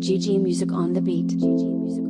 GG Music on the beat.